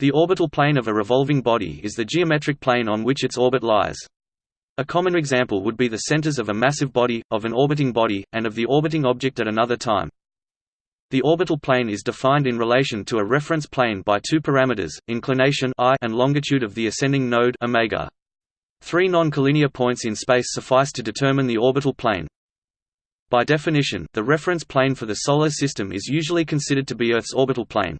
The orbital plane of a revolving body is the geometric plane on which its orbit lies. A common example would be the centers of a massive body, of an orbiting body, and of the orbiting object at another time. The orbital plane is defined in relation to a reference plane by two parameters, inclination I and longitude of the ascending node omega. Three non-collinear points in space suffice to determine the orbital plane. By definition, the reference plane for the Solar System is usually considered to be Earth's orbital plane.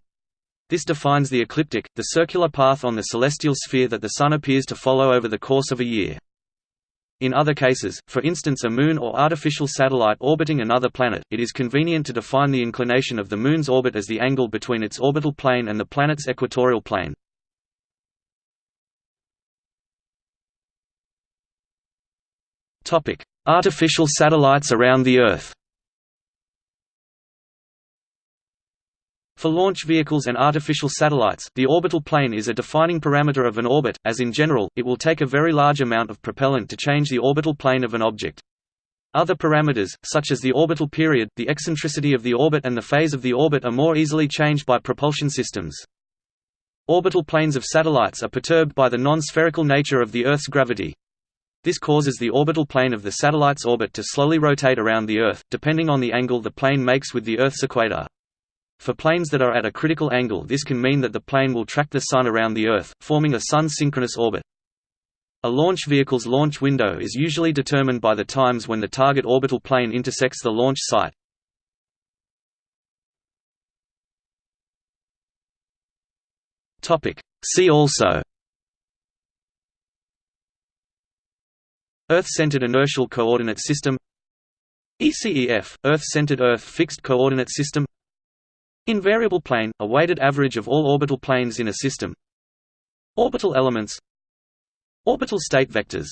This defines the ecliptic, the circular path on the celestial sphere that the Sun appears to follow over the course of a year. In other cases, for instance a moon or artificial satellite orbiting another planet, it is convenient to define the inclination of the Moon's orbit as the angle between its orbital plane and the planet's equatorial plane. Artificial satellites around the Earth For launch vehicles and artificial satellites, the orbital plane is a defining parameter of an orbit, as in general, it will take a very large amount of propellant to change the orbital plane of an object. Other parameters, such as the orbital period, the eccentricity of the orbit and the phase of the orbit are more easily changed by propulsion systems. Orbital planes of satellites are perturbed by the non-spherical nature of the Earth's gravity. This causes the orbital plane of the satellite's orbit to slowly rotate around the Earth, depending on the angle the plane makes with the Earth's equator. For planes that are at a critical angle this can mean that the plane will track the Sun around the Earth, forming a Sun-synchronous orbit. A launch vehicle's launch window is usually determined by the times when the target orbital plane intersects the launch site. See also Earth-centered inertial coordinate system ECEF – Earth-centered Earth fixed coordinate system Invariable plane, a weighted average of all orbital planes in a system. Orbital elements. Orbital state vectors